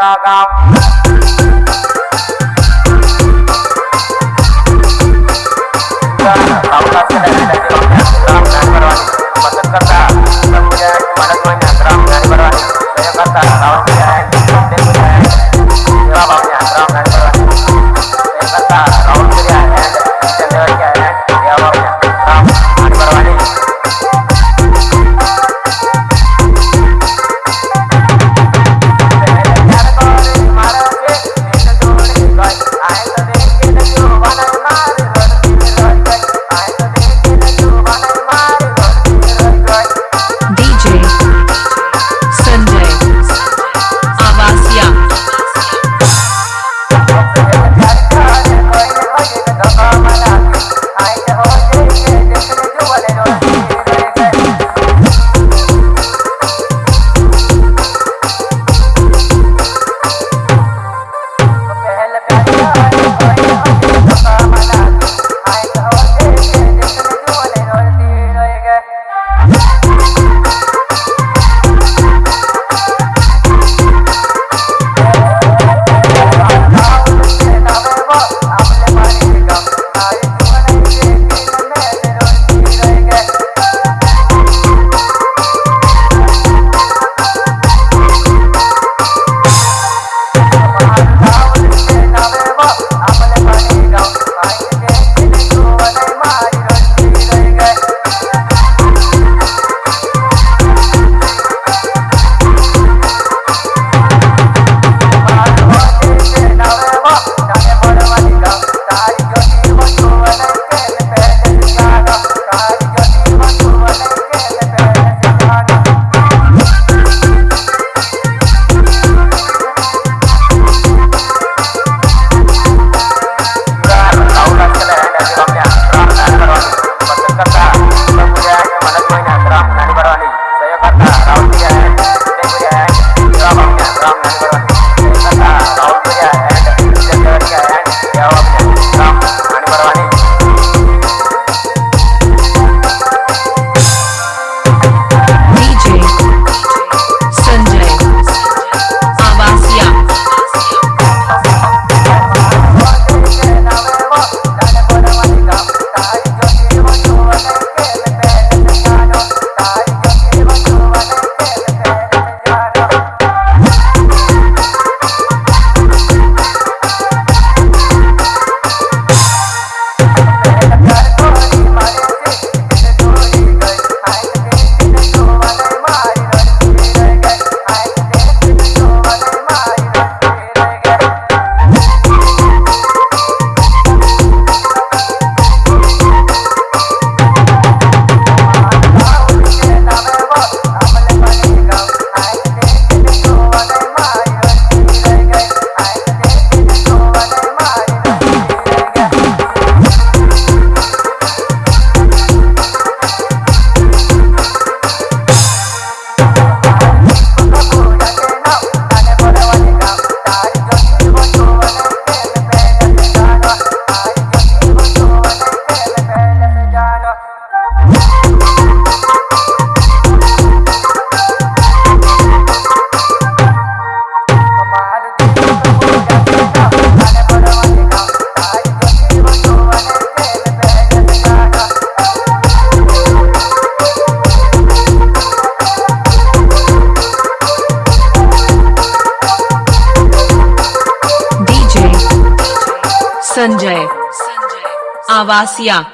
高高。संजय। आवासिया।